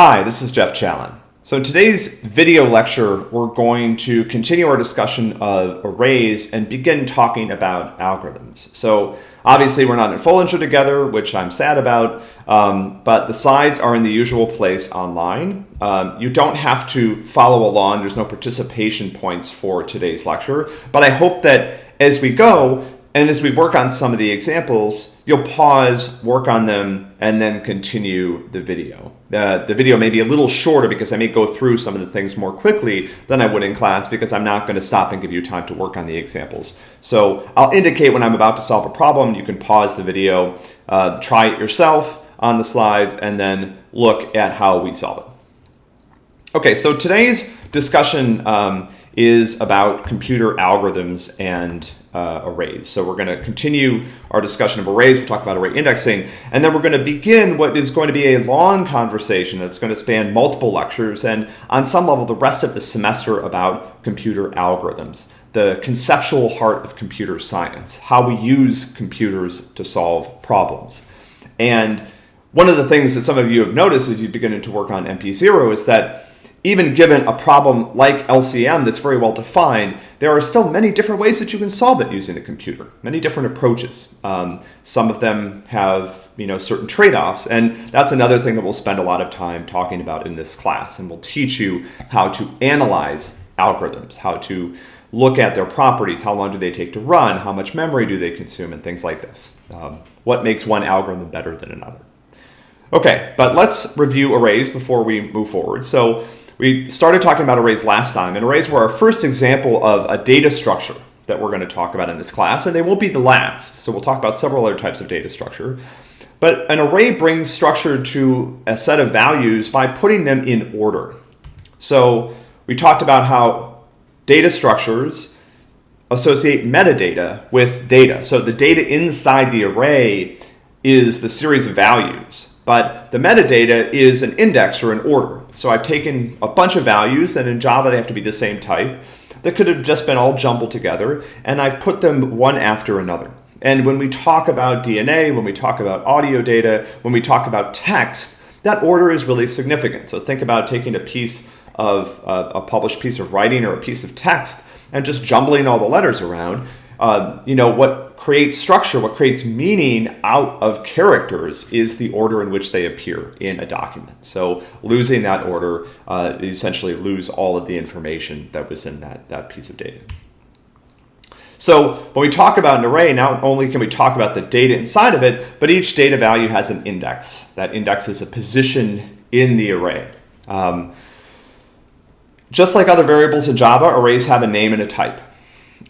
Hi, this is Geoff Challen. So in today's video lecture, we're going to continue our discussion of arrays and begin talking about algorithms. So obviously we're not in Foellinger together, which I'm sad about, um, but the slides are in the usual place online. Um, you don't have to follow along. There's no participation points for today's lecture, but I hope that as we go, and as we work on some of the examples, you'll pause, work on them, and then continue the video. Uh, the video may be a little shorter because I may go through some of the things more quickly than I would in class because I'm not going to stop and give you time to work on the examples. So I'll indicate when I'm about to solve a problem. You can pause the video, uh, try it yourself on the slides, and then look at how we solve it. Okay, so today's discussion um, is about computer algorithms and uh, arrays. So we're going to continue our discussion of arrays. We'll talk about array indexing, and then we're going to begin what is going to be a long conversation that's going to span multiple lectures and on some level the rest of the semester about computer algorithms, the conceptual heart of computer science, how we use computers to solve problems. And one of the things that some of you have noticed as you begin to work on MP0 is that even given a problem like LCM that's very well defined, there are still many different ways that you can solve it using a computer, many different approaches. Um, some of them have you know certain trade-offs, and that's another thing that we'll spend a lot of time talking about in this class, and we'll teach you how to analyze algorithms, how to look at their properties, how long do they take to run, how much memory do they consume, and things like this. Um, what makes one algorithm better than another? Okay, but let's review arrays before we move forward. So we started talking about arrays last time, and arrays were our first example of a data structure that we're going to talk about in this class, and they won't be the last. So we'll talk about several other types of data structure. But an array brings structure to a set of values by putting them in order. So we talked about how data structures associate metadata with data. So the data inside the array is the series of values, but the metadata is an index or an order. So I've taken a bunch of values, and in Java they have to be the same type, that could have just been all jumbled together, and I've put them one after another. And when we talk about DNA, when we talk about audio data, when we talk about text, that order is really significant. So think about taking a piece of uh, a published piece of writing or a piece of text and just jumbling all the letters around. Uh, you know, what creates structure, what creates meaning out of characters is the order in which they appear in a document. So losing that order, uh, you essentially lose all of the information that was in that, that piece of data. So when we talk about an array, not only can we talk about the data inside of it, but each data value has an index. That index is a position in the array. Um, just like other variables in Java, arrays have a name and a type.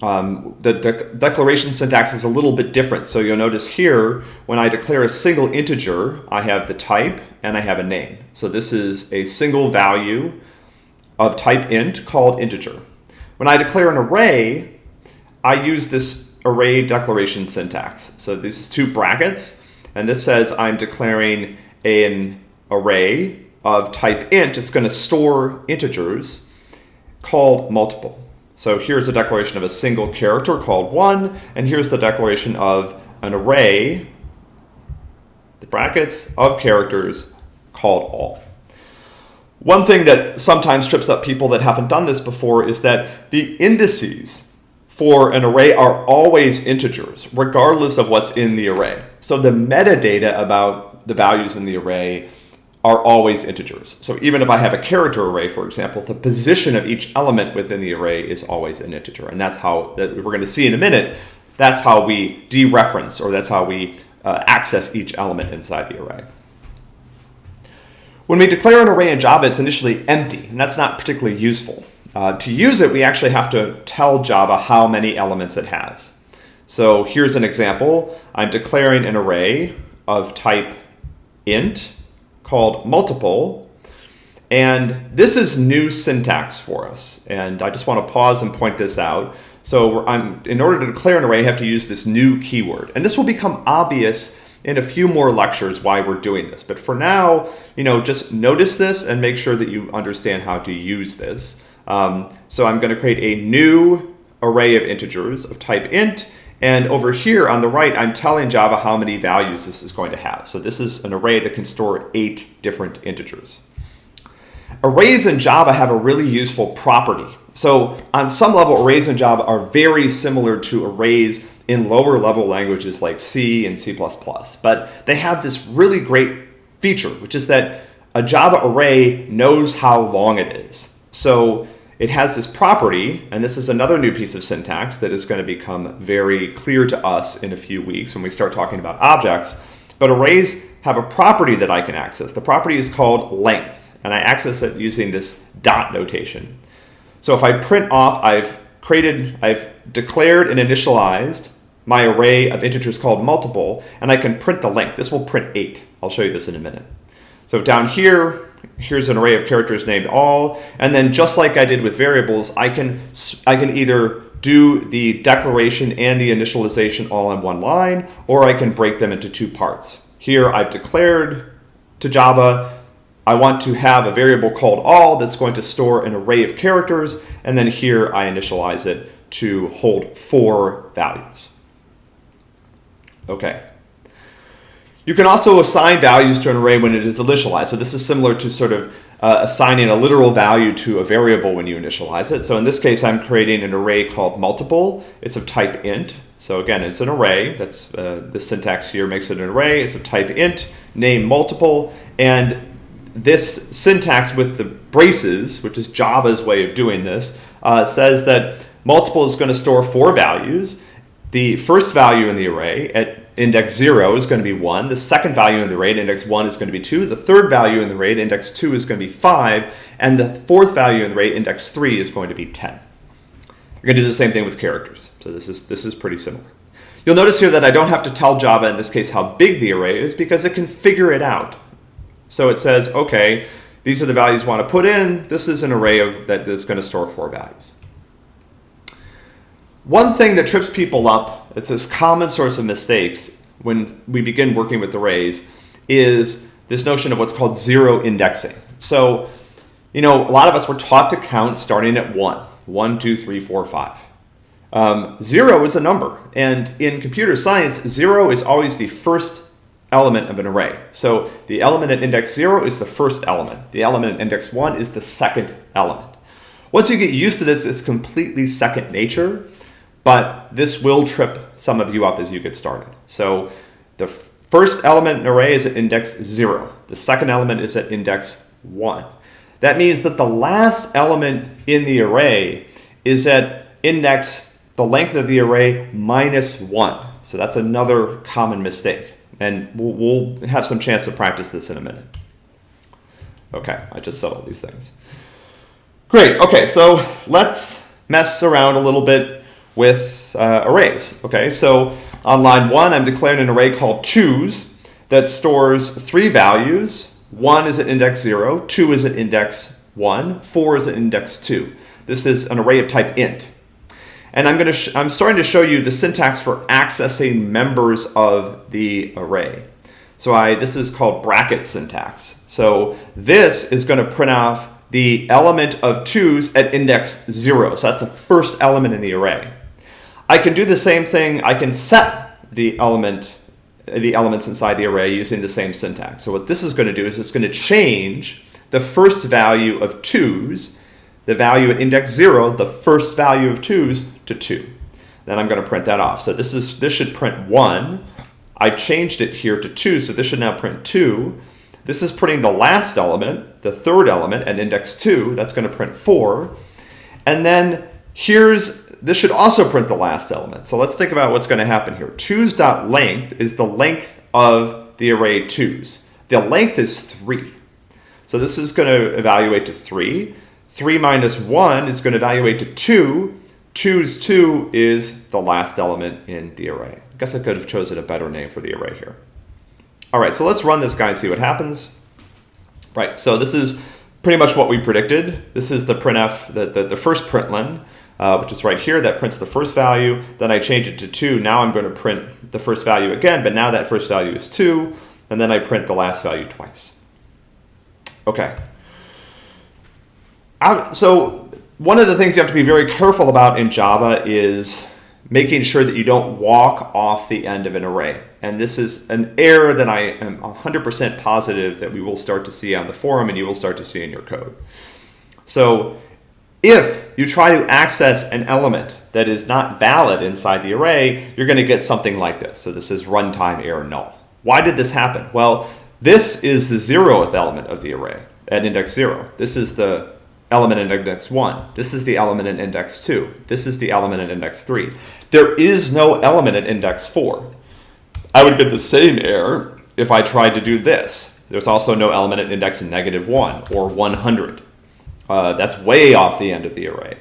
Um, the de declaration syntax is a little bit different. So you'll notice here, when I declare a single integer, I have the type and I have a name. So this is a single value of type int called integer. When I declare an array, I use this array declaration syntax. So this is two brackets, and this says I'm declaring an array of type int. It's going to store integers called multiple. So here's a declaration of a single character called one, and here's the declaration of an array, the brackets, of characters called all. One thing that sometimes trips up people that haven't done this before is that the indices for an array are always integers, regardless of what's in the array. So the metadata about the values in the array are always integers. So even if I have a character array, for example, the position of each element within the array is always an integer. And that's how, that we're going to see in a minute, that's how we dereference, or that's how we uh, access each element inside the array. When we declare an array in Java, it's initially empty, and that's not particularly useful. Uh, to use it, we actually have to tell Java how many elements it has. So here's an example. I'm declaring an array of type int, called multiple. And this is new syntax for us. And I just want to pause and point this out. So I'm, in order to declare an array, I have to use this new keyword. And this will become obvious in a few more lectures why we're doing this. But for now, you know, just notice this and make sure that you understand how to use this. Um, so I'm going to create a new array of integers of type int and over here on the right, I'm telling Java how many values this is going to have. So this is an array that can store eight different integers. arrays in Java have a really useful property. So on some level, arrays in Java are very similar to arrays in lower level languages like C and C++. But they have this really great feature, which is that a Java array knows how long it is. So it has this property, and this is another new piece of syntax that is going to become very clear to us in a few weeks when we start talking about objects. But arrays have a property that I can access. The property is called length, and I access it using this dot notation. So if I print off, I've created, I've declared and initialized my array of integers called multiple, and I can print the length. This will print 8. I'll show you this in a minute. So down here, here's an array of characters named all, and then just like I did with variables, I can, I can either do the declaration and the initialization all in one line, or I can break them into two parts. Here I've declared to Java, I want to have a variable called all that's going to store an array of characters, and then here I initialize it to hold four values. Okay. You can also assign values to an array when it is initialized. So this is similar to sort of uh, assigning a literal value to a variable when you initialize it. So in this case, I'm creating an array called multiple. It's of type int. So again, it's an array. That's uh, the syntax here makes it an array. It's of type int, name multiple, and this syntax with the braces, which is Java's way of doing this, uh, says that multiple is going to store four values. The first value in the array at index 0 is going to be 1. The second value in the array index 1 is going to be 2. The third value in the array index 2 is going to be 5. And the fourth value in the array index 3 is going to be 10. You're going to do the same thing with characters. So this is, this is pretty similar. You'll notice here that I don't have to tell Java in this case how big the array is because it can figure it out. So it says, okay, these are the values you want to put in. This is an array of, that is going to store four values. One thing that trips people up, it's this common source of mistakes when we begin working with arrays, is this notion of what's called zero indexing. So, you know, a lot of us were taught to count starting at one, one, two, three, four, five. Um, zero is a number, and in computer science, zero is always the first element of an array. So the element at index zero is the first element. The element at index one is the second element. Once you get used to this, it's completely second nature but this will trip some of you up as you get started. So the first element in an array is at index 0. The second element is at index 1. That means that the last element in the array is at index, the length of the array, minus 1. So that's another common mistake. And we'll, we'll have some chance to practice this in a minute. Okay, I just all these things. Great, okay, so let's mess around a little bit with uh, arrays. Okay, so on line one, I'm declaring an array called twos that stores three values. One is at index zero, two is at index one, four is at index two. This is an array of type int. And I'm going to I'm starting to show you the syntax for accessing members of the array. So I this is called bracket syntax. So this is going to print off the element of twos at index zero. So that's the first element in the array. I can do the same thing. I can set the element, the elements inside the array using the same syntax. So what this is going to do is it's going to change the first value of twos, the value at index zero, the first value of twos to two. Then I'm going to print that off. So this is this should print one. I've changed it here to two, so this should now print two. This is printing the last element, the third element at index two. That's going to print four. And then here's this should also print the last element. So let's think about what's going to happen here. Twos.length is the length of the array twos. The length is 3. So this is going to evaluate to 3. 3 minus 1 is going to evaluate to 2. 2's 2 is the last element in the array. I guess I could have chosen a better name for the array here. All right, so let's run this guy and see what happens. Right, so this is pretty much what we predicted. This is the printf, the, the, the first println uh, which is right here, that prints the first value. Then I change it to 2. Now I'm going to print the first value again, but now that first value is 2. And then I print the last value twice. Okay. So one of the things you have to be very careful about in Java is making sure that you don't walk off the end of an array. And this is an error that I am 100% positive that we will start to see on the forum and you will start to see in your code. So if you try to access an element that is not valid inside the array, you're going to get something like this. So this is runtime error null. Why did this happen? Well, this is the zeroth element of the array at index 0. This is the element in index 1. This is the element in index 2. This is the element in index 3. There is no element at index 4. I would get the same error if I tried to do this. There's also no element at index negative 1 or 100. Uh, that's way off the end of the array.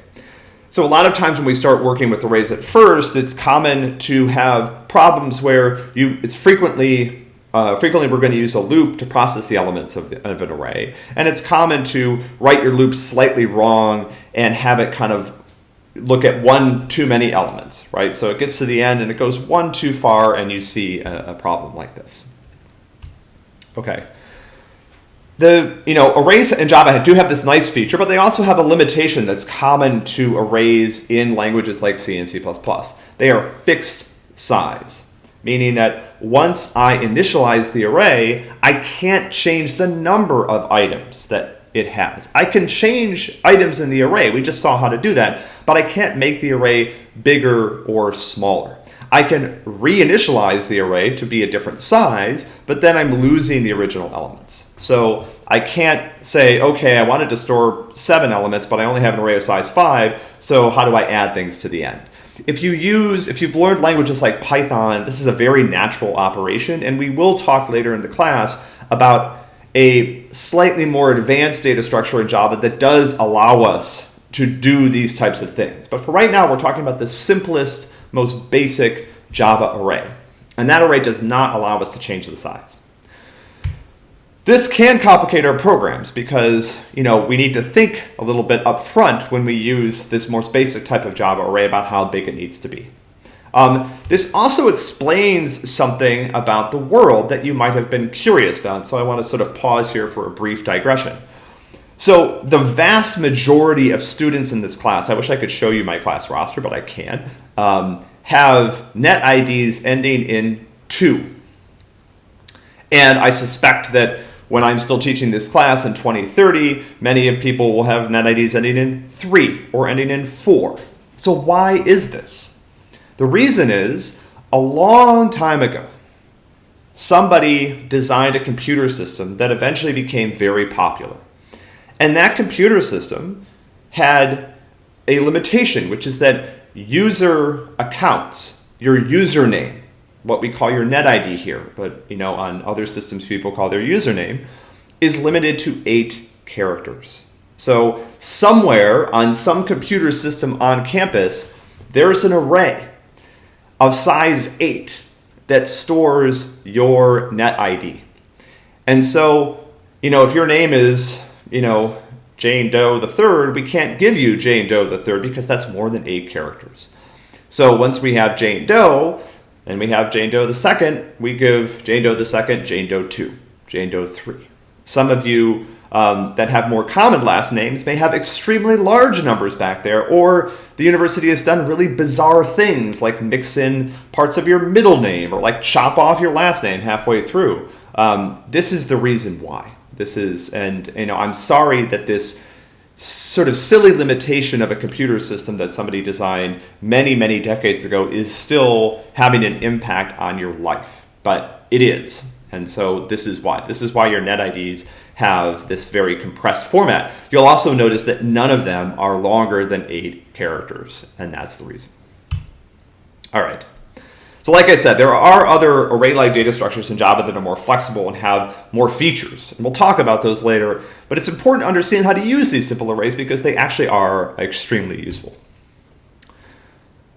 So a lot of times when we start working with arrays at first, it's common to have problems where you it's frequently uh, frequently we're going to use a loop to process the elements of, the, of an array. And it's common to write your loop slightly wrong and have it kind of look at one too many elements, right? So it gets to the end and it goes one too far and you see a, a problem like this. Okay. The, you know, arrays in Java do have this nice feature, but they also have a limitation that's common to arrays in languages like C and C++. They are fixed size meaning that once I initialize the array, I can't change the number of items that it has. I can change items in the array, we just saw how to do that, but I can't make the array bigger or smaller. I can reinitialize the array to be a different size, but then I'm losing the original elements. So I can't say, okay, I wanted to store seven elements, but I only have an array of size five, so how do I add things to the end? if you use, if you've learned languages like Python, this is a very natural operation, and we will talk later in the class about a slightly more advanced data structure in Java that does allow us to do these types of things. But for right now, we're talking about the simplest, most basic Java array. And that array does not allow us to change the size. This can complicate our programs because, you know, we need to think a little bit up front when we use this more basic type of Java array about how big it needs to be. Um, this also explains something about the world that you might have been curious about. So I want to sort of pause here for a brief digression. So the vast majority of students in this class, I wish I could show you my class roster, but I can't, um, have net IDs ending in two. And I suspect that when I'm still teaching this class in 2030, many of people will have net IDs ending in 3 or ending in 4. So why is this? The reason is, a long time ago, somebody designed a computer system that eventually became very popular. And that computer system had a limitation, which is that user accounts, your username, what we call your net ID here, but you know on other systems people call their username, is limited to eight characters. So somewhere on some computer system on campus, there's an array of size eight that stores your net ID. And so, you know, if your name is, you know, Jane Doe the third, we can't give you Jane Doe the third because that's more than eight characters. So once we have Jane Doe, and we have Jane Doe the second, we give Jane Doe the second, Jane Doe 2, Jane Doe 3. Some of you um, that have more common last names may have extremely large numbers back there, or the university has done really bizarre things like mix in parts of your middle name or like chop off your last name halfway through. Um, this is the reason why. This is, and you know, I'm sorry that this sort of silly limitation of a computer system that somebody designed many, many decades ago is still having an impact on your life. But it is. And so this is why. This is why your net IDs have this very compressed format. You'll also notice that none of them are longer than eight characters, and that's the reason. All right. So like I said, there are other array-like data structures in Java that are more flexible and have more features. And we'll talk about those later, but it's important to understand how to use these simple arrays because they actually are extremely useful.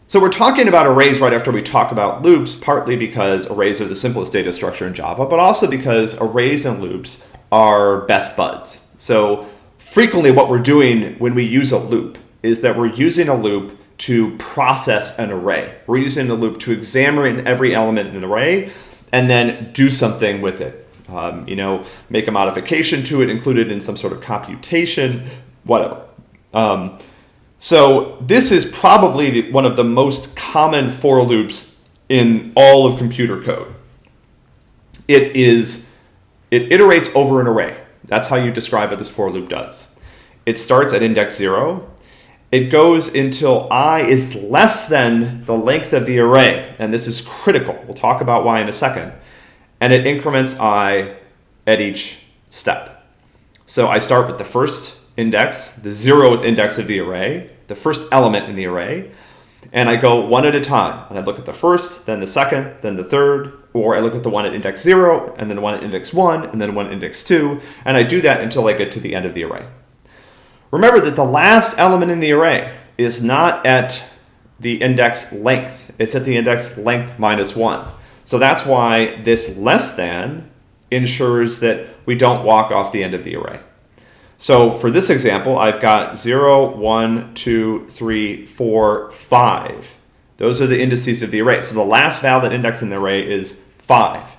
So we're talking about arrays right after we talk about loops, partly because arrays are the simplest data structure in Java, but also because arrays and loops are best buds. So frequently what we're doing when we use a loop is that we're using a loop to process an array. We're using the loop to examine every element in an array and then do something with it. Um, you know, make a modification to it, include it in some sort of computation, whatever. Um, so this is probably the, one of the most common for loops in all of computer code. it is it iterates over an array. That's how you describe what this for loop does. It starts at index zero. It goes until i is less than the length of the array, and this is critical. We'll talk about why in a second. And it increments i at each step. So I start with the first index, the zeroth index of the array, the first element in the array, and I go one at a time. And I look at the first, then the second, then the third, or I look at the one at index zero, and then the one at index one, and then one at index two, and I do that until I get to the end of the array. Remember that the last element in the array is not at the index length, it's at the index length minus one. So that's why this less than ensures that we don't walk off the end of the array. So for this example, I've got 0, 1, 2, 3, 4, 5. Those are the indices of the array. So the last valid index in the array is 5.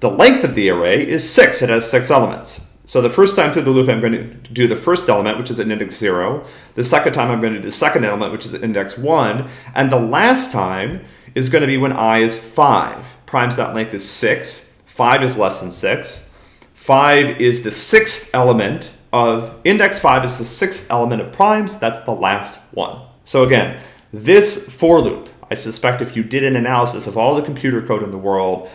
The length of the array is 6. It has 6 elements. So the first time through the loop, I'm going to do the first element, which is at index 0. The second time, I'm going to do the second element, which is at index 1. And the last time is going to be when i is 5. Primes.length is 6. 5 is less than 6. 5 is the sixth element of index 5 is the sixth element of primes. That's the last one. So again, this for loop, I suspect if you did an analysis of all the computer code in the world,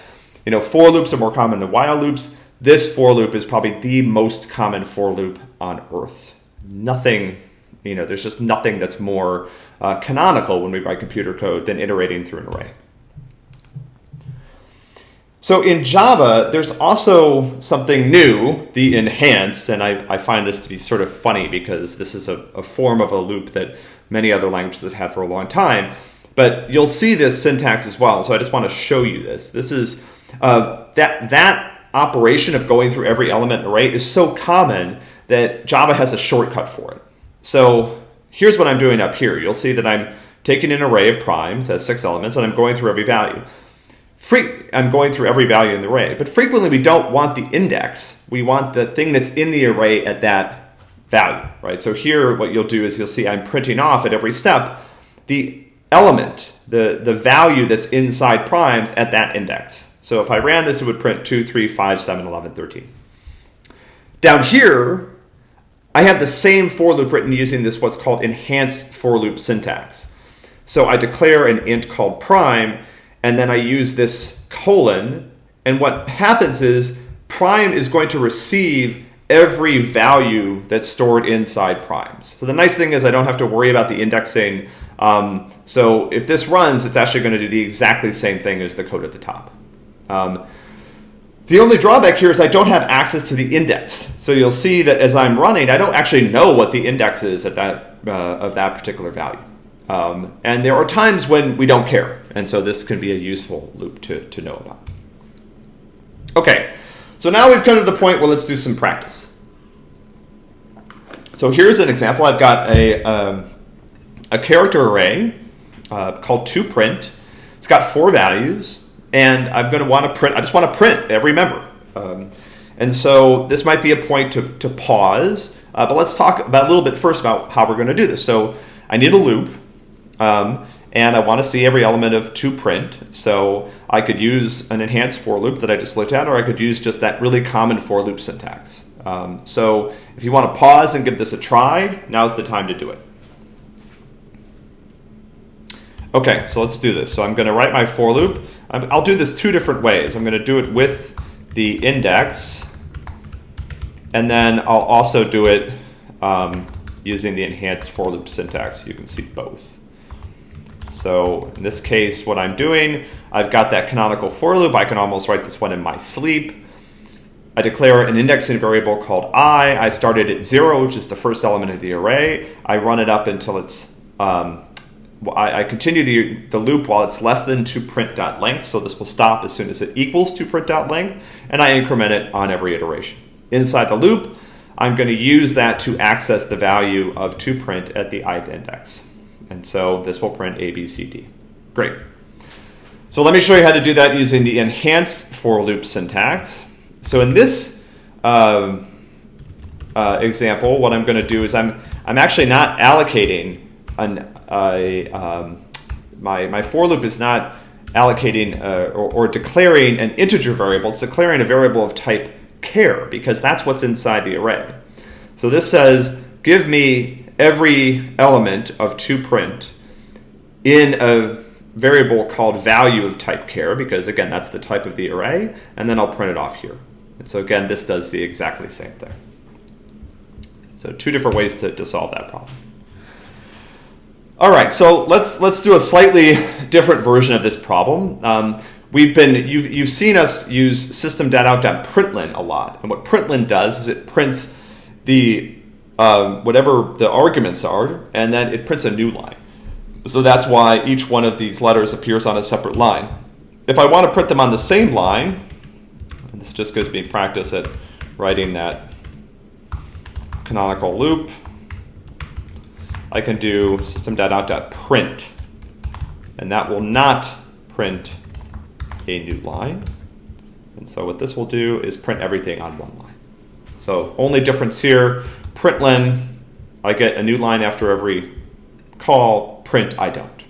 you know, for loops are more common than while loops. This for loop is probably the most common for loop on Earth. Nothing, you know, there's just nothing that's more uh, canonical when we write computer code than iterating through an array. So in Java, there's also something new, the enhanced, and I, I find this to be sort of funny because this is a, a, form of a loop that many other languages have had for a long time. But you'll see this syntax as well, so I just want to show you this. This is uh, that that operation of going through every element in an array is so common that Java has a shortcut for it. So here's what I'm doing up here. You'll see that I'm taking an array of primes, has six elements, and I'm going through every value. I'm going through every value in the array, but frequently we don't want the index. We want the thing that's in the array at that value, right? So here what you'll do is you'll see I'm printing off at every step the element, the, the value that's inside primes at that index. So if I ran this, it would print 2, 3, 5, 7, 11, 13. Down here, I have the same for loop written using this what's called enhanced for loop syntax. So I declare an int called prime, and then I use this colon, and what happens is prime is going to receive every value that's stored inside primes. So the nice thing is I don't have to worry about the indexing. Um, so if this runs, it's actually going to do the exactly same thing as the code at the top. Um, the only drawback here is I don't have access to the index. So you'll see that as I'm running, I don't actually know what the index is at that, uh, of that particular value. Um, and there are times when we don't care. And so this can be a useful loop to, to know about. Okay, so now we've come to the point where let's do some practice. So here's an example. I've got a, um, a character array uh, called toPrint. It's got four values, and I'm going to want to print, I just want to print every member. Um, and so this might be a point to, to pause, uh, but let's talk about a little bit first about how we're going to do this. So I need a loop. Um, and I want to see every element of toPrint. So I could use an enhanced for loop that I just looked at, or I could use just that really common for loop syntax. Um, so if you want to pause and give this a try, now's the time to do it. Okay, so let's do this. So I'm going to write my for loop. I'll do this two different ways. I'm going to do it with the index, and then I'll also do it um, using the enhanced for loop syntax. You can see both. So in this case, what I'm doing, I've got that canonical for loop. I can almost write this one in my sleep. I declare an indexing variable called i. I started at zero, which is the first element of the array. I run it up until it's, um, I, I, continue the, the loop while it's less than toPrint.length. So this will stop as soon as it equals toPrint.length. And I increment it on every iteration. Inside the loop, I'm going to use that to access the value of toPrint at the ith index. And so this will print A, B, C, D. Great. So let me show you how to do that using the enhanced for loop syntax. So in this uh, uh, example, what I'm going to do is I'm, I'm actually not allocating an, um, my, my for loop is not allocating uh, or, or declaring an integer variable. It's declaring a variable of type char because that's what's inside the array. So this says, give me every element of toPrint in a variable called value of type char because again, that's the type of the array, and then I'll print it off here. And so again, this does the exactly same thing. So two different ways to, to solve that problem. All right, so let's let's do a slightly different version of this problem. Um, we've been you've, you've seen us use system.out.println a lot, and what println does is it prints the um, whatever the arguments are, and then it prints a new line. So that's why each one of these letters appears on a separate line. If I want to print them on the same line, and this just gives me practice at writing that canonical loop. I can do system.out.print, and that will not print a new line. And so what this will do is print everything on one line. So only difference here, println, I get a new line after every call, print, I don't.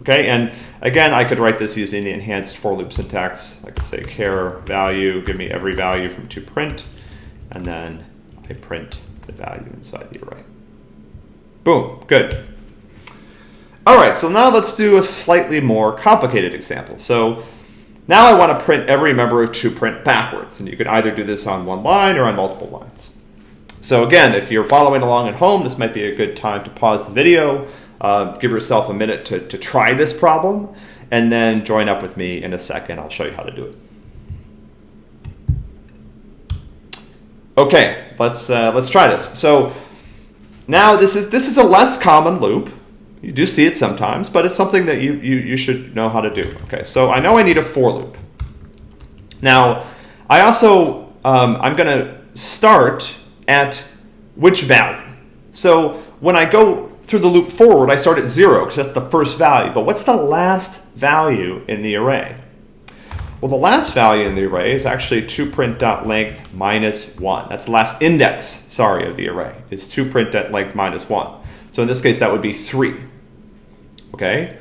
Okay, and again, I could write this using the enhanced for loop syntax. I could say char value, give me every value from toPrint, and then I print the value inside the array. Boom, good. All right, so now let's do a slightly more complicated example. So now I want to print every member of toPrint backwards, and you could either do this on one line or on multiple lines. So again, if you're following along at home, this might be a good time to pause the video, uh, give yourself a minute to, to try this problem, and then join up with me in a second. I'll show you how to do it. Okay, let's uh, let's try this. So now this is this is a less common loop. You do see it sometimes, but it's something that you, you, you should know how to do. Okay, so I know I need a for loop. Now, I also, um, I'm going to start at which value. So when I go through the loop forward, I start at zero because that's the first value. But what's the last value in the array? Well, the last value in the array is actually toPrint.length minus 1. That's the last index, sorry, of the array, is toPrint.length minus 1. So in this case, that would be 3. Okay?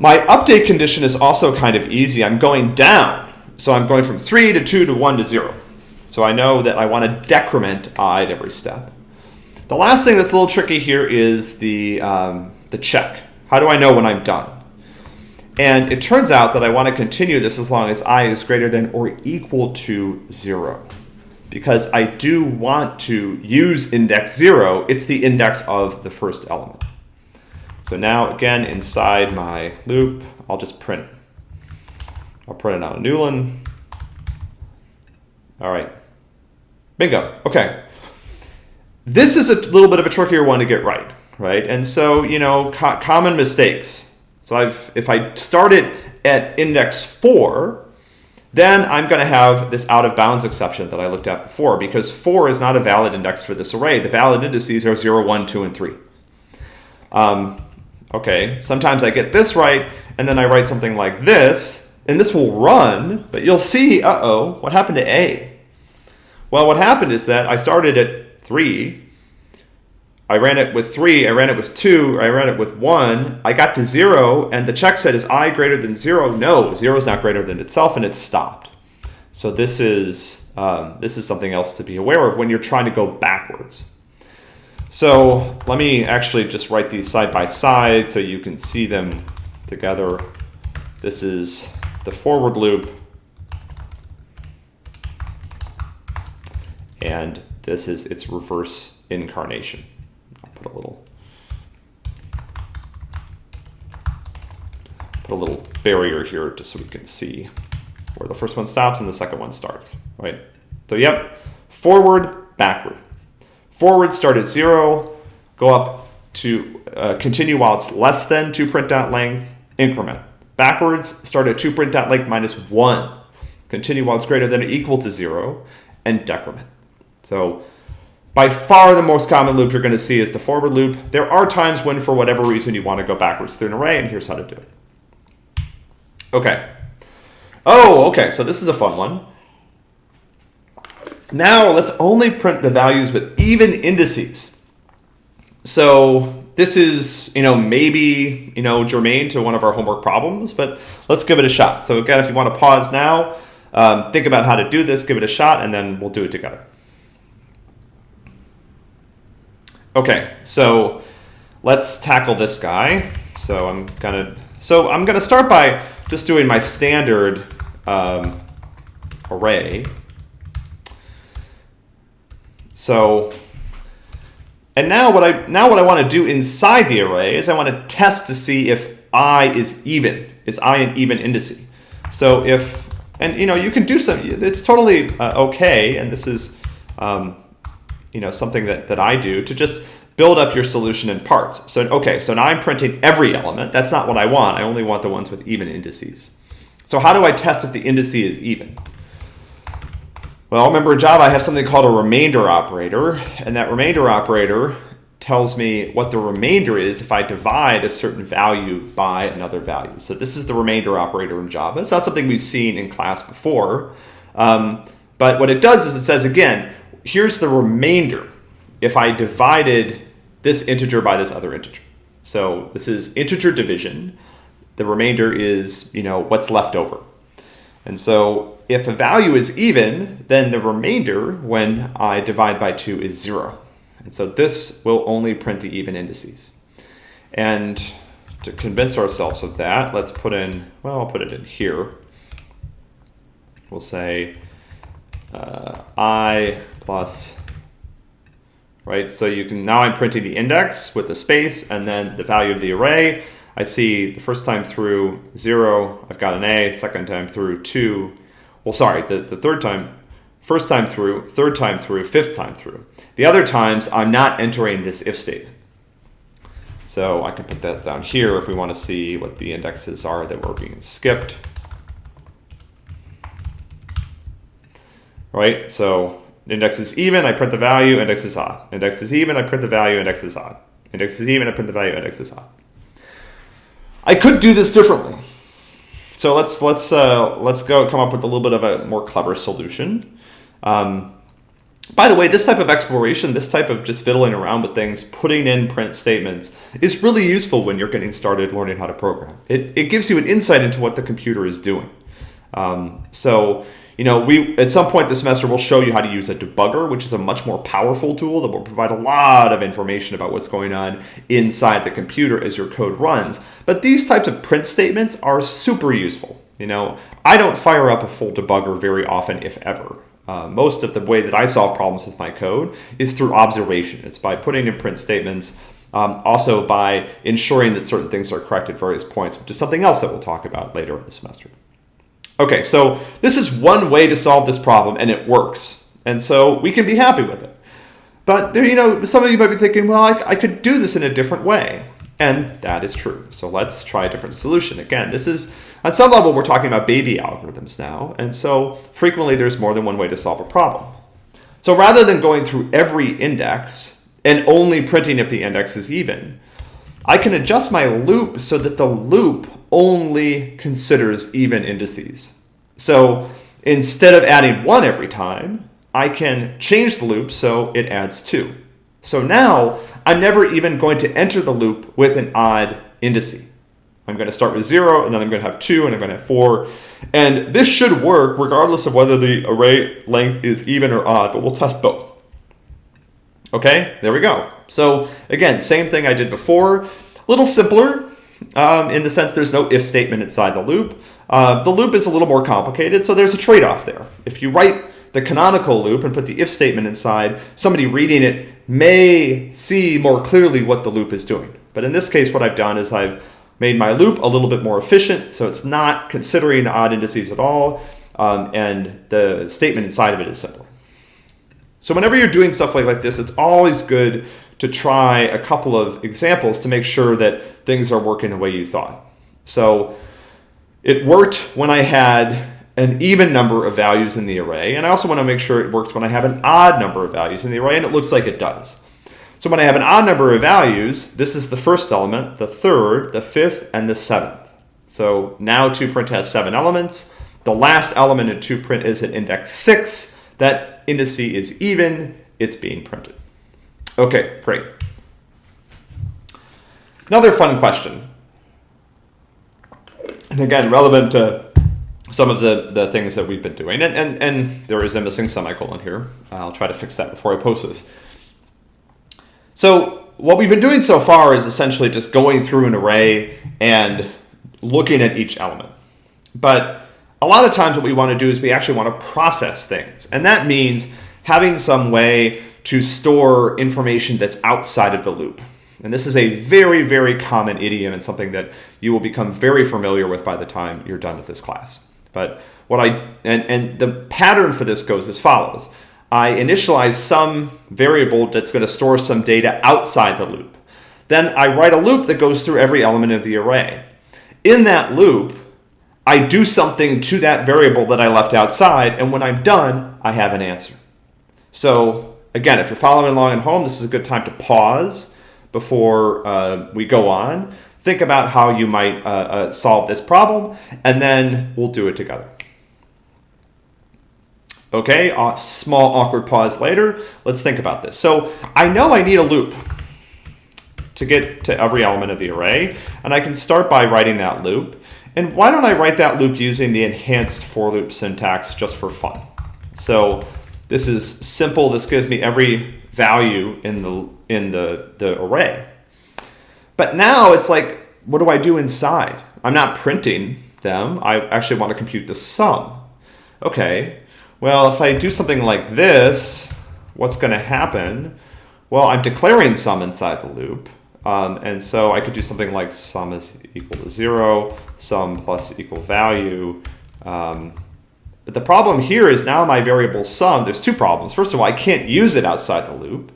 My update condition is also kind of easy. I'm going down. So I'm going from 3 to 2 to 1 to 0. So I know that I want to decrement i at every step. The last thing that's a little tricky here is the, um, the check. How do I know when I'm done? And it turns out that I want to continue this as long as i is greater than or equal to 0. Because I do want to use index 0. It's the index of the first element. So now, again, inside my loop, I'll just print. I'll print it on a new one. All right. Bingo. Okay. This is a little bit of a trickier one to get right, right? And so, you know, co common mistakes so I've, if I start it at index 4, then I'm going to have this out of bounds exception that I looked at before because 4 is not a valid index for this array. The valid indices are 0, 1, 2, and 3. Um, okay, sometimes I get this right, and then I write something like this, and this will run, but you'll see, uh-oh, what happened to A? Well, what happened is that I started at 3, I ran it with three, I ran it with two, I ran it with one. I got to zero, and the check said, is i greater than zero? No, zero is not greater than itself, and it stopped. So this is, um, this is something else to be aware of when you're trying to go backwards. So let me actually just write these side by side so you can see them together. This is the forward loop. And this is its reverse incarnation a little put a little barrier here just so we can see where the first one stops and the second one starts, right? So yep, forward, backward. Forward start at zero, go up to uh, continue while it's less than toPrint dot length, increment. Backwards, start at toPrint dot length minus one, continue while it's greater than or equal to zero, and decrement. So by far the most common loop you're going to see is the forward loop. There are times when, for whatever reason, you want to go backwards through an array, and here's how to do it. Okay. Oh, okay, so this is a fun one. Now let's only print the values with even indices. So this is, you know, maybe, you know, germane to one of our homework problems, but let's give it a shot. So again, if you want to pause now, um, think about how to do this, give it a shot, and then we'll do it together. Okay, so let's tackle this guy. So I'm gonna, so I'm gonna start by just doing my standard um, array. So, and now what I now what I want to do inside the array is I want to test to see if i is even, is i an even indice. So if, and you know, you can do some, it's totally uh, okay, and this is, um, you know, something that, that I do to just build up your solution in parts. So, okay, so now I'm printing every element. That's not what I want. I only want the ones with even indices. So how do I test if the indice is even? Well, remember in Java I have something called a remainder operator, and that remainder operator tells me what the remainder is if I divide a certain value by another value. So this is the remainder operator in Java. It's not something we've seen in class before, um, but what it does is it says, again, here's the remainder if I divided this integer by this other integer. So this is integer division. The remainder is, you know, what's left over. And so if a value is even, then the remainder when I divide by 2 is 0. And so this will only print the even indices. And to convince ourselves of that, let's put in, well, I'll put it in here. We'll say uh, i plus, right? So you can, now I'm printing the index with the space and then the value of the array. I see the first time through 0, I've got an A, second time through 2, well, sorry, the, the third time, first time through, third time through, fifth time through. The other times, I'm not entering this if statement. So I can put that down here if we want to see what the indexes are that were being skipped. Right, so index is even, I print the value, index is odd. Index is even, I print the value, index is odd. Index is even, I print the value, index is odd. I could do this differently. So let's let's uh, let's go come up with a little bit of a more clever solution. Um, by the way, this type of exploration, this type of just fiddling around with things, putting in print statements is really useful when you're getting started learning how to program. It, it gives you an insight into what the computer is doing. Um, so you know, we at some point this semester we'll show you how to use a debugger, which is a much more powerful tool that will provide a lot of information about what's going on inside the computer as your code runs. But these types of print statements are super useful. You know, I don't fire up a full debugger very often, if ever. Uh, most of the way that I solve problems with my code is through observation. It's by putting in print statements, um, also by ensuring that certain things are correct at various points, which is something else that we'll talk about later in the semester. Okay, so this is one way to solve this problem and it works. And so we can be happy with it. But there, you know, some of you might be thinking, well, I, I could do this in a different way. And that is true. So let's try a different solution. Again, this is, on some level, we're talking about baby algorithms now. And so frequently there's more than one way to solve a problem. So rather than going through every index and only printing if the index is even, I can adjust my loop so that the loop only considers even indices. So instead of adding one every time, I can change the loop so it adds two. So now I'm never even going to enter the loop with an odd indice. I'm going to start with zero, and then I'm going to have two, and I'm going to have four. And this should work regardless of whether the array length is even or odd, but we'll test both. Okay, there we go. So again, same thing I did before, a little simpler, um, in the sense there's no if statement inside the loop. Uh, the loop is a little more complicated, so there's a trade-off there. If you write the canonical loop and put the if statement inside, somebody reading it may see more clearly what the loop is doing. But in this case, what I've done is I've made my loop a little bit more efficient, so it's not considering the odd indices at all, um, and the statement inside of it is simpler. So whenever you're doing stuff like, like this, it's always good to try a couple of examples to make sure that things are working the way you thought. So it worked when I had an even number of values in the array, and I also want to make sure it works when I have an odd number of values in the array, and it looks like it does. So when I have an odd number of values, this is the first element, the third, the fifth, and the seventh. So now toPrint has seven elements. The last element in toPrint is at index 6. That indice is even. It's being printed. Okay, great. Another fun question, and again, relevant to some of the, the things that we've been doing. And, and, and there is a missing semicolon here. I'll try to fix that before I post this. So what we've been doing so far is essentially just going through an array and looking at each element. But a lot of times what we want to do is we actually want to process things. And that means having some way to store information that's outside of the loop. And this is a very, very common idiom and something that you will become very familiar with by the time you're done with this class. But what I, and, and the pattern for this goes as follows. I initialize some variable that's going to store some data outside the loop. Then I write a loop that goes through every element of the array. In that loop, I do something to that variable that I left outside, and when I'm done, I have an answer. So again, if you're following along at home, this is a good time to pause before uh, we go on. Think about how you might uh, uh, solve this problem, and then we'll do it together. Okay, a small awkward pause later. Let's think about this. So I know I need a loop to get to every element of the array, and I can start by writing that loop. And why don't I write that loop using the enhanced for loop syntax just for fun? So this is simple. This gives me every value in the in the, the array. But now it's like, what do I do inside? I'm not printing them. I actually want to compute the sum. Okay, well, if I do something like this, what's going to happen? Well, I'm declaring sum inside the loop. Um, and so I could do something like sum is equal to zero, sum plus equal value. Um, but the problem here is now my variable sum, there's two problems. First of all, I can't use it outside the loop.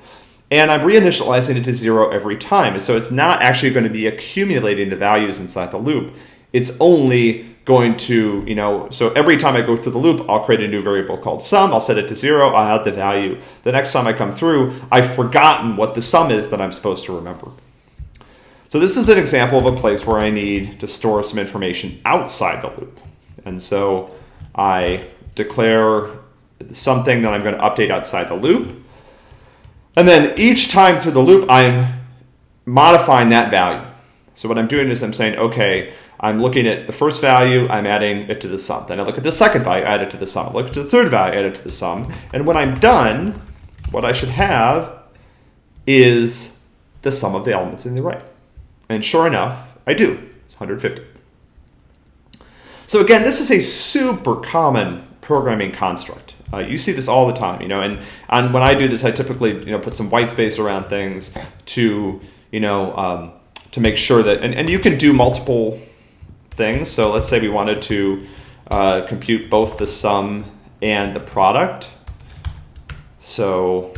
And I'm reinitializing it to zero every time. And so it's not actually going to be accumulating the values inside the loop. It's only going to, you know, so every time I go through the loop, I'll create a new variable called sum. I'll set it to zero. I'll add the value. The next time I come through, I've forgotten what the sum is that I'm supposed to remember. So this is an example of a place where I need to store some information outside the loop. And so I declare something that I'm going to update outside the loop. And then each time through the loop, I'm modifying that value. So what I'm doing is I'm saying, okay, I'm looking at the first value, I'm adding it to the sum. Then I look at the second value, add it to the sum. I look at the third value, add it to the sum. And when I'm done, what I should have is the sum of the elements in the array. And sure enough, I do. It's 150. So again, this is a super common programming construct. Uh, you see this all the time, you know, and, and when I do this, I typically, you know, put some white space around things to, you know, um, to make sure that, and, and you can do multiple things. So let's say we wanted to uh, compute both the sum and the product. So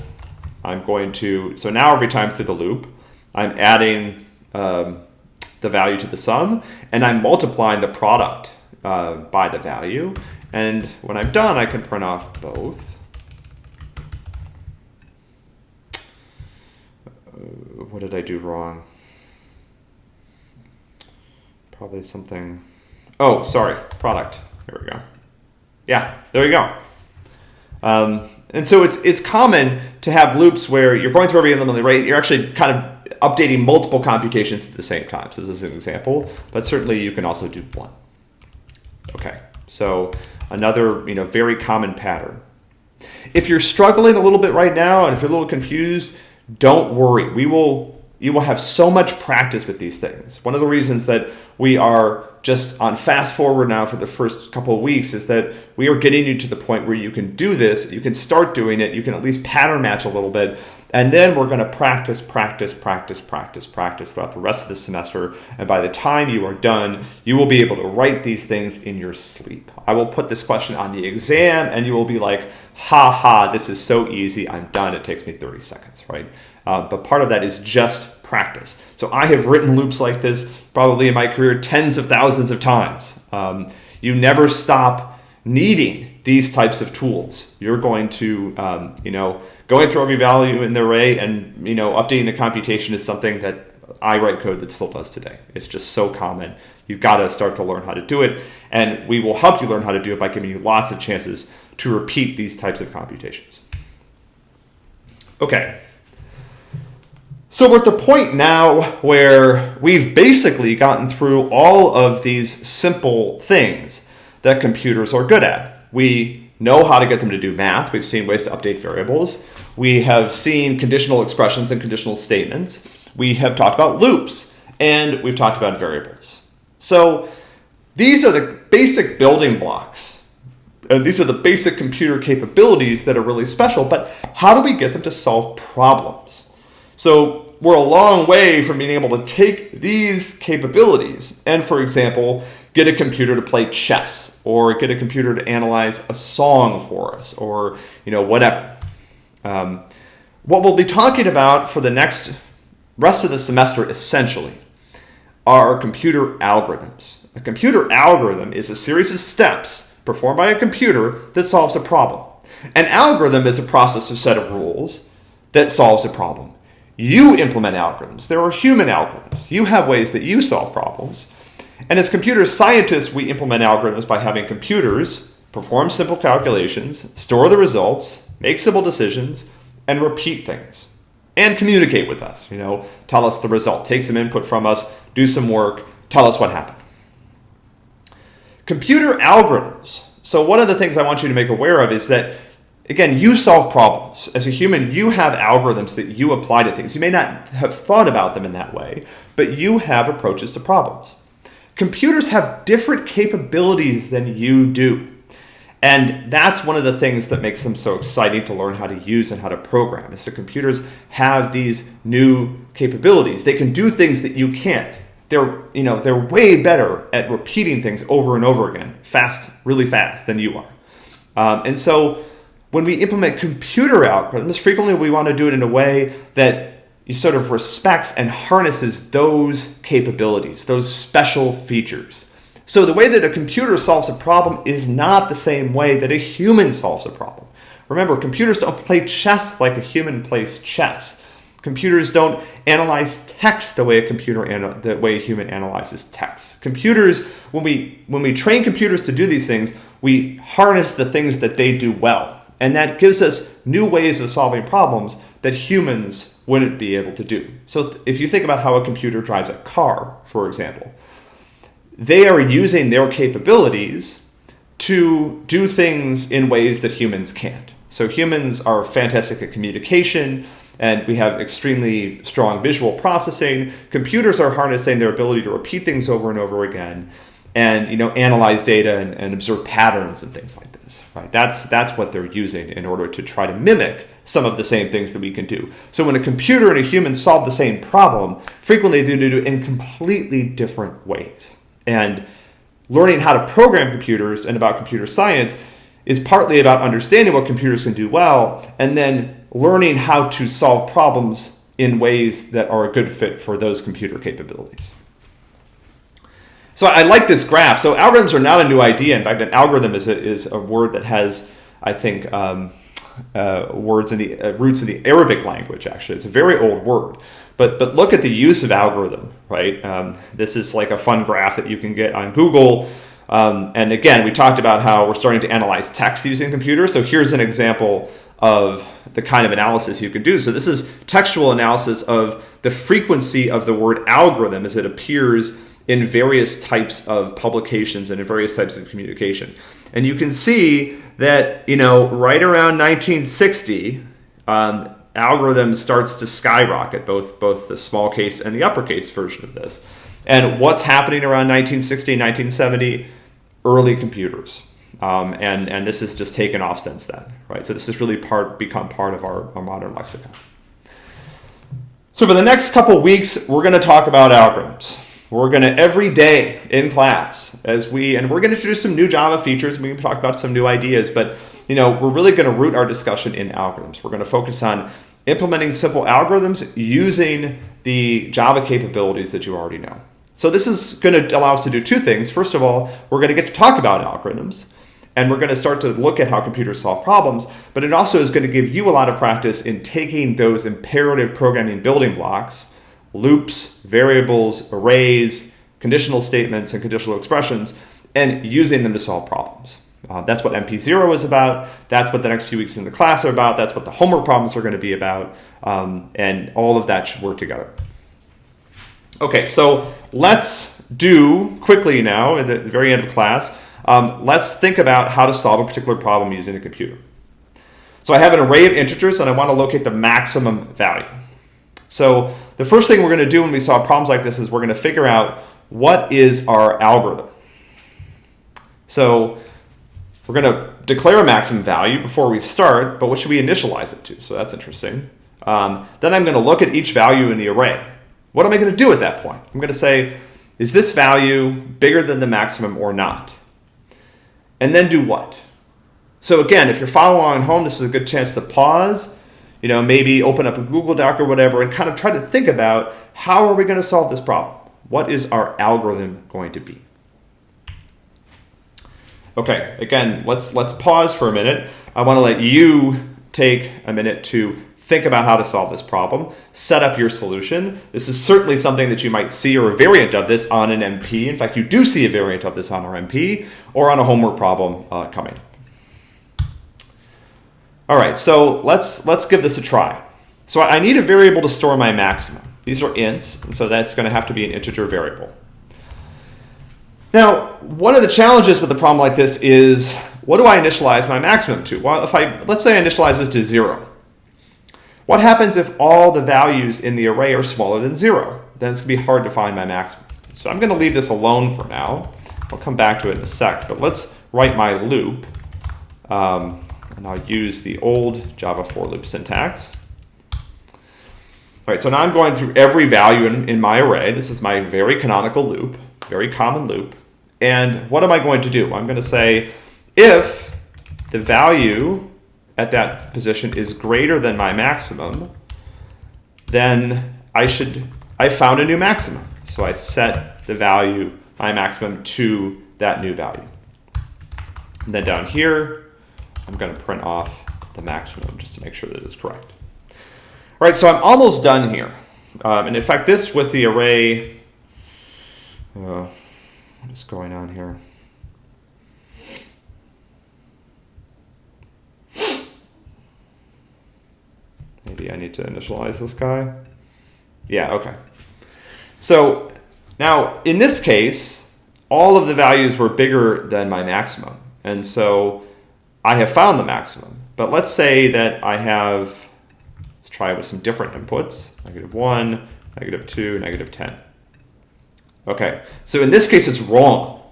I'm going to, so now every time through the loop, I'm adding um, the value to the sum and I'm multiplying the product uh, by the value. And when I'm done, I can print off both. Uh, what did I do wrong? probably something. Oh, sorry, product. Here we go. Yeah, there you go. Um, and so it's it's common to have loops where you're going through every element of the. You're actually kind of updating multiple computations at the same time. So this is an example, but certainly you can also do one. Okay, so another you know very common pattern. If you're struggling a little bit right now and if you're a little confused, don't worry. We will you will have so much practice with these things. One of the reasons that we are just on fast forward now for the first couple of weeks is that we are getting you to the point where you can do this, you can start doing it, you can at least pattern match a little bit, and then we're going to practice, practice, practice, practice, practice throughout the rest of the semester. And by the time you are done, you will be able to write these things in your sleep. I will put this question on the exam and you will be like, ha ha, this is so easy. I'm done. It takes me 30 seconds, right? Uh, but part of that is just practice. So I have written loops like this probably in my career tens of thousands of times. Um, you never stop needing these types of tools. You're going to, um, you know, going through every value in the array and, you know, updating the computation is something that I write code that still does today. It's just so common. You've got to start to learn how to do it. And we will help you learn how to do it by giving you lots of chances to repeat these types of computations. Okay. So we're at the point now where we've basically gotten through all of these simple things that computers are good at. We know how to get them to do math. We've seen ways to update variables. We have seen conditional expressions and conditional statements. We have talked about loops and we've talked about variables. So these are the basic building blocks. And these are the basic computer capabilities that are really special, but how do we get them to solve problems? So we're a long way from being able to take these capabilities and, for example, get a computer to play chess or get a computer to analyze a song for us or, you know, whatever. Um, what we'll be talking about for the next rest of the semester essentially are computer algorithms. A computer algorithm is a series of steps performed by a computer that solves a problem. An algorithm is a process or set of rules that solves a problem. You implement algorithms. There are human algorithms. You have ways that you solve problems. And as computer scientists, we implement algorithms by having computers perform simple calculations, store the results, make simple decisions, and repeat things. And communicate with us, you know, tell us the result, take some input from us, do some work, tell us what happened. Computer algorithms. So one of the things I want you to make aware of is that again, you solve problems. As a human, you have algorithms that you apply to things. You may not have thought about them in that way, but you have approaches to problems. Computers have different capabilities than you do. And that's one of the things that makes them so exciting to learn how to use and how to program. Is that computers have these new capabilities. They can do things that you can't. They're, you know, they're way better at repeating things over and over again, fast, really fast than you are. Um, and so when we implement computer algorithms, frequently we want to do it in a way that he sort of respects and harnesses those capabilities, those special features. So the way that a computer solves a problem is not the same way that a human solves a problem. Remember, computers don't play chess like a human plays chess. Computers don't analyze text the way a computer the way a human analyzes text. Computers, when we when we train computers to do these things, we harness the things that they do well. And that gives us new ways of solving problems that humans wouldn't be able to do. So if you think about how a computer drives a car, for example, they are using their capabilities to do things in ways that humans can't. So humans are fantastic at communication and we have extremely strong visual processing. Computers are harnessing their ability to repeat things over and over again and you know analyze data and, and, observe patterns and things like this right that's that's what they're using in order to try to mimic some of the same things that we can do so when a computer and a human solve the same problem frequently they do it in completely different ways and learning how to program computers and about computer science is partly about understanding what computers can do well and then learning how to solve problems in ways that are a good fit for those computer capabilities so I like this graph. So algorithms are not a new idea. In fact, an algorithm is a, is a word that has, I think, um, uh, words in the uh, roots in the Arabic language. Actually, it's a very old word. But but look at the use of algorithm. Right. Um, this is like a fun graph that you can get on Google. Um, and again, we talked about how we're starting to analyze text using computers. So here's an example of the kind of analysis you can do. So this is textual analysis of the frequency of the word algorithm as it appears in various types of publications and in various types of communication. And you can see that, you know, right around 1960, um, algorithm starts to skyrocket, both, both the small case and the uppercase version of this. And what's happening around 1960 1970? Early computers. Um, and, and this has just taken off since then, right? So this has really part, become part of our, our modern lexicon. So for the next couple weeks, we're going to talk about algorithms. We're going to every day in class as we, and we're going to introduce some new Java features. We can talk about some new ideas, but you know, we're really going to root our discussion in algorithms. We're going to focus on implementing simple algorithms using the Java capabilities that you already know. So this is going to allow us to do two things. First of all, we're going to get to talk about algorithms and we're going to start to look at how computers solve problems, but it also is going to give you a lot of practice in taking those imperative programming building blocks loops, variables, arrays, conditional statements, and conditional expressions, and using them to solve problems. Uh, that's what MP0 is about. That's what the next few weeks in the class are about. That's what the homework problems are going to be about. Um, and all of that should work together. Okay, so let's do quickly now at the very end of class, um, let's think about how to solve a particular problem using a computer. So I have an array of integers and I want to locate the maximum value. So the first thing we're going to do when we solve problems like this is we're going to figure out what is our algorithm. So we're going to declare a maximum value before we start, but what should we initialize it to? So that's interesting. Um, then I'm going to look at each value in the array. What am I going to do at that point? I'm going to say, is this value bigger than the maximum or not? And then do what? So again, if you're following home, this is a good chance to pause, you know, maybe open up a Google Doc or whatever and kind of try to think about how are we going to solve this problem? What is our algorithm going to be? Okay, again, let's let's pause for a minute. I want to let you take a minute to think about how to solve this problem, set up your solution. This is certainly something that you might see or a variant of this on an MP. In fact, you do see a variant of this on our MP or on a homework problem uh, coming. All right, so let's let's give this a try. So I need a variable to store my maximum. These are ints, and so that's going to have to be an integer variable. Now, one of the challenges with a problem like this is, what do I initialize my maximum to? Well, if I, let's say I initialize this to zero. What happens if all the values in the array are smaller than zero? Then it's gonna be hard to find my maximum. So I'm gonna leave this alone for now. I'll come back to it in a sec, but let's write my loop. Um, and I'll use the old Java for loop syntax. All right, so now I'm going through every value in, in my array. This is my very canonical loop, very common loop. And what am I going to do? I'm going to say if the value at that position is greater than my maximum, then I should, I found a new maximum. So I set the value, my maximum, to that new value. And then down here, I'm going to print off the maximum just to make sure that it's correct. All right, so I'm almost done here. Um, and in fact, this with the array, uh, what is going on here? Maybe I need to initialize this guy. Yeah, okay. So now in this case, all of the values were bigger than my maximum. And so I have found the maximum. But let's say that I have, let's try with some different inputs, negative 1, negative 2, negative 10. Okay, so in this case, it's wrong.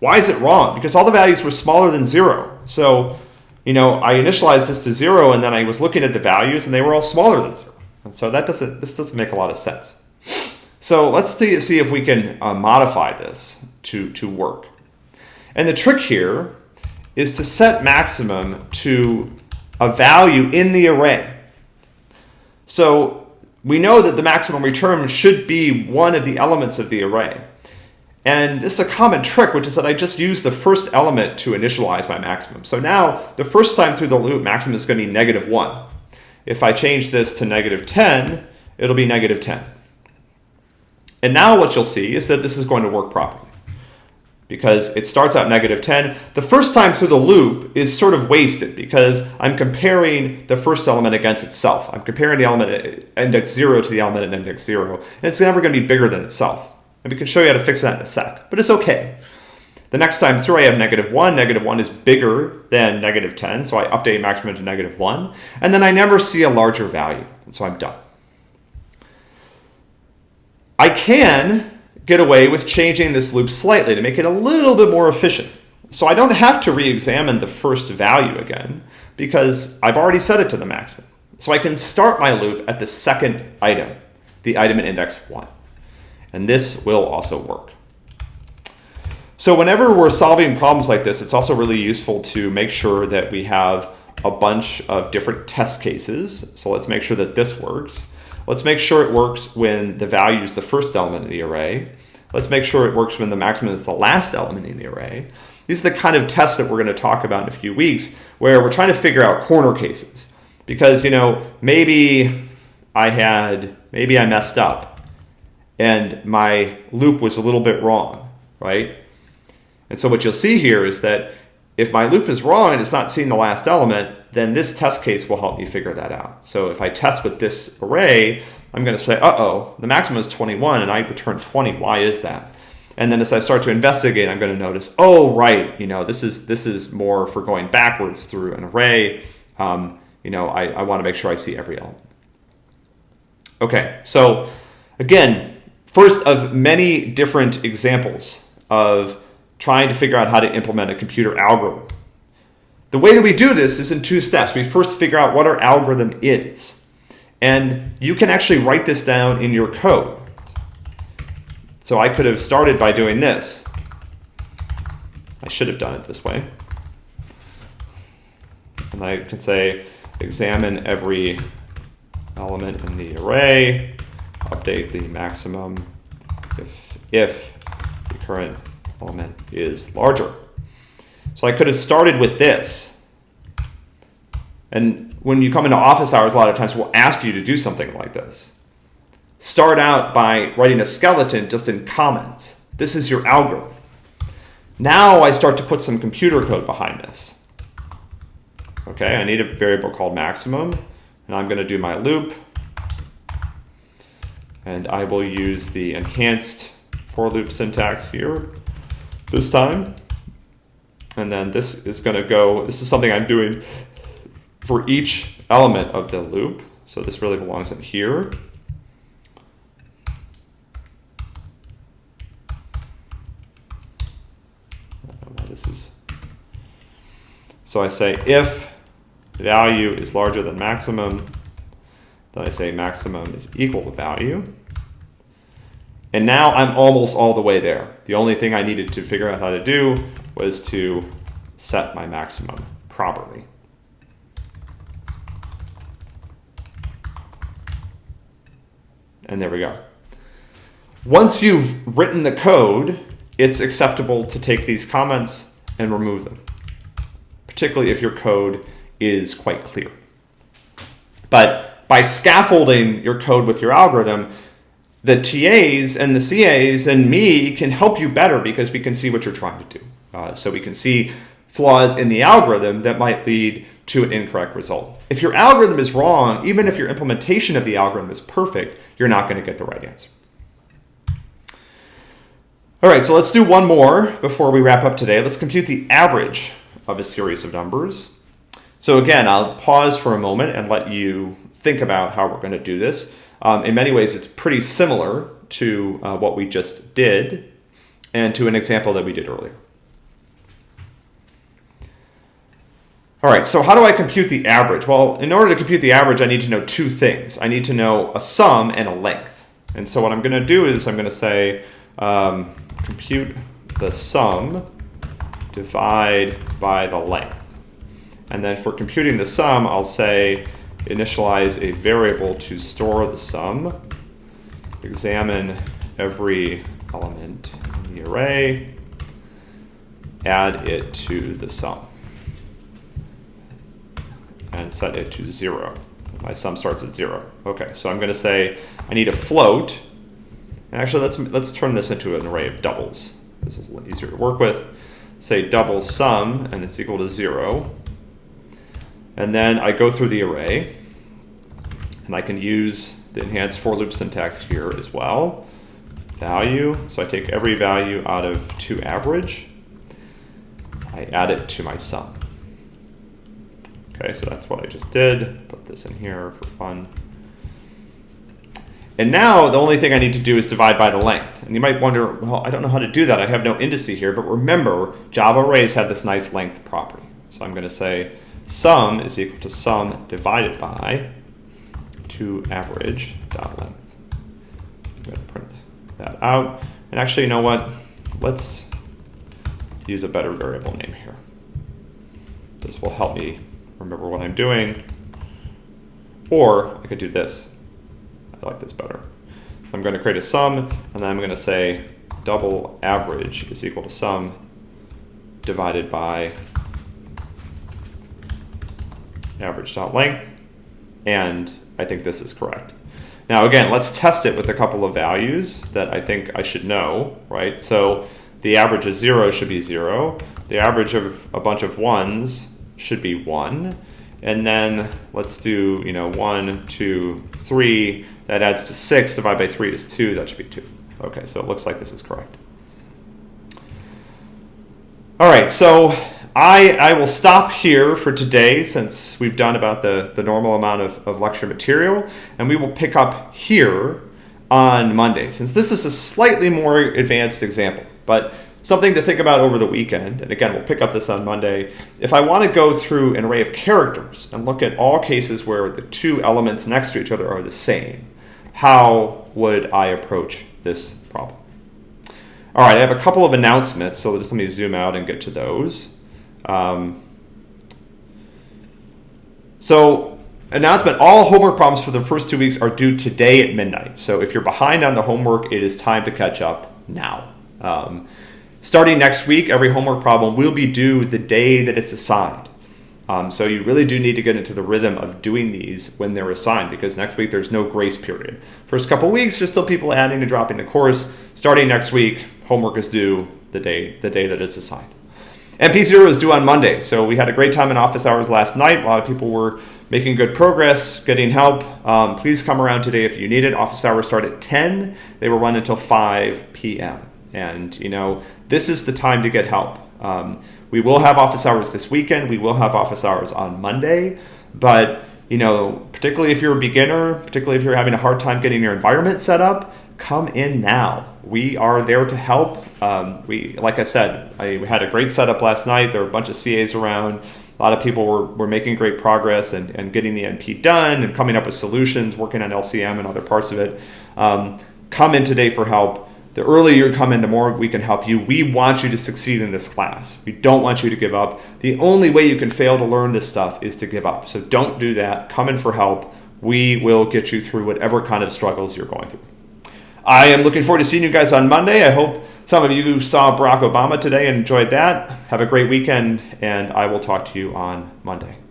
Why is it wrong? Because all the values were smaller than zero. So, you know, I initialized this to zero and then I was looking at the values and they were all smaller than zero. And so that doesn't, this doesn't make a lot of sense. So let's see, see if we can uh, modify this to, to work. And the trick here is to set maximum to a value in the array. So we know that the maximum return should be one of the elements of the array. And this is a common trick, which is that I just use the first element to initialize my maximum. So now, the first time through the loop, maximum is going to be negative 1. If I change this to negative 10, it'll be negative 10. And now what you'll see is that this is going to work properly because it starts out negative 10. The first time through the loop is sort of wasted because I'm comparing the first element against itself. I'm comparing the element at index 0 to the element at index 0, and it's never going to be bigger than itself. And we can show you how to fix that in a sec, but it's okay. The next time through I have negative 1, negative 1 is bigger than negative 10, so I update maximum to negative 1, and then I never see a larger value, and so I'm done. I can get away with changing this loop slightly to make it a little bit more efficient. So I don't have to re-examine the first value again because I've already set it to the maximum. So I can start my loop at the second item, the item in index 1. And this will also work. So whenever we're solving problems like this, it's also really useful to make sure that we have a bunch of different test cases. So let's make sure that this works. Let's make sure it works when the value is the first element of the array. Let's make sure it works when the maximum is the last element in the array. These are the kind of tests that we're going to talk about in a few weeks where we're trying to figure out corner cases. Because, you know, maybe I had, maybe I messed up and my loop was a little bit wrong, right? And so what you'll see here is that if my loop is wrong and it's not seeing the last element, then this test case will help me figure that out. So if I test with this array, I'm going to say, uh-oh, the maximum is 21 and I return 20. Why is that? And then as I start to investigate, I'm going to notice, oh, right, you know, this is this is more for going backwards through an array. Um, you know, I, I want to make sure I see every element. Okay, so again, first of many different examples of trying to figure out how to implement a computer algorithm. The way that we do this is in two steps. We first figure out what our algorithm is. And you can actually write this down in your code. So I could have started by doing this. I should have done it this way. And I can say examine every element in the array, update the maximum if, if the current element is larger. So I could have started with this. And when you come into office hours, a lot of times we'll ask you to do something like this start out by writing a skeleton just in comments. This is your algorithm. Now I start to put some computer code behind this. Okay, I need a variable called maximum, and I'm going to do my loop. And I will use the enhanced for loop syntax here this time. And then this is going to go, this is something I'm doing for each element of the loop. So this really belongs in here. This is so I say if value is larger than maximum, then I say maximum is equal to value. And now I'm almost all the way there. The only thing I needed to figure out how to do was to set my maximum properly. And there we go. Once you've written the code, it's acceptable to take these comments and remove them, particularly if your code is quite clear. But by scaffolding your code with your algorithm, the TAs and the CAs and me can help you better because we can see what you're trying to do. Uh, so we can see flaws in the algorithm that might lead to an incorrect result. If your algorithm is wrong, even if your implementation of the algorithm is perfect, you're not going to get the right answer. All right, so let's do one more before we wrap up today. Let's compute the average of a series of numbers. So again, I'll pause for a moment and let you think about how we're going to do this. Um, in many ways, it's pretty similar to uh, what we just did and to an example that we did earlier. All right, so how do I compute the average? Well, in order to compute the average, I need to know two things. I need to know a sum and a length. And so what I'm going to do is I'm going to say, um, compute the sum, divide by the length. And then for computing the sum, I'll say initialize a variable to store the sum, examine every element in the array, add it to the sum, and set it to zero. My sum starts at zero. Okay, so I'm gonna say I need a float, and actually, let's, let's turn this into an array of doubles. This is easier to work with. Say double sum, and it's equal to zero. And then I go through the array, and I can use the enhanced for loop syntax here as well. Value, so I take every value out of to average. I add it to my sum. Okay, so that's what I just did. Put this in here for fun. And now the only thing I need to do is divide by the length. And you might wonder, well, I don't know how to do that. I have no indice here. But remember, Java arrays have this nice length property. So I'm going to say sum is equal to sum divided by to average dot length. I'm going to print that out. And actually, you know what? Let's use a better variable name here. This will help me remember what I'm doing. Or I could do this. I like this better. I'm going to create a sum, and then I'm going to say double average is equal to sum divided by average dot length, and I think this is correct. Now again, let's test it with a couple of values that I think I should know, right? So the average of zero should be zero. the average of a bunch of ones should be one. And then let's do, you know, one, two, three. That adds to six. Divided by three is two. That should be two. Okay, so it looks like this is correct. All right, so I, I will stop here for today since we've done about the, the normal amount of, of lecture material, and we will pick up here on Monday, since this is a slightly more advanced example. But something to think about over the weekend. And again, we'll pick up this on Monday. If I want to go through an array of characters and look at all cases where the two elements next to each other are the same, how would I approach this problem? All right, I have a couple of announcements, so just let me zoom out and get to those. Um, so announcement, all homework problems for the first two weeks are due today at midnight. So if you're behind on the homework, it is time to catch up now. Um, Starting next week, every homework problem will be due the day that it's assigned. Um, so you really do need to get into the rhythm of doing these when they're assigned because next week there's no grace period. First couple weeks, there's still people adding and dropping the course. Starting next week, homework is due the day the day that it's assigned. MP0 is due on Monday, so we had a great time in office hours last night. A lot of people were making good progress, getting help. Um, please come around today if you need it. Office hours start at 10. They will run until 5 p.m. And you know, this is the time to get help. Um, we will have office hours this weekend. We will have office hours on Monday, but you know, particularly if you're a beginner, particularly if you're having a hard time getting your environment set up, come in now. We are there to help. Um, we, like I said, I had a great setup last night. There were a bunch of CAs around. A lot of people were, were making great progress and, and getting the MP done and coming up with solutions, working on LCM and other parts of it. Um, come in today for help the earlier you come in, the more we can help you. We want you to succeed in this class. We don't want you to give up. The only way you can fail to learn this stuff is to give up. So don't do that. Come in for help. We will get you through whatever kind of struggles you're going through. I am looking forward to seeing you guys on Monday. I hope some of you saw Barack Obama today and enjoyed that. Have a great weekend, and I will talk to you on Monday.